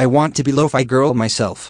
I want to be lo-fi girl myself.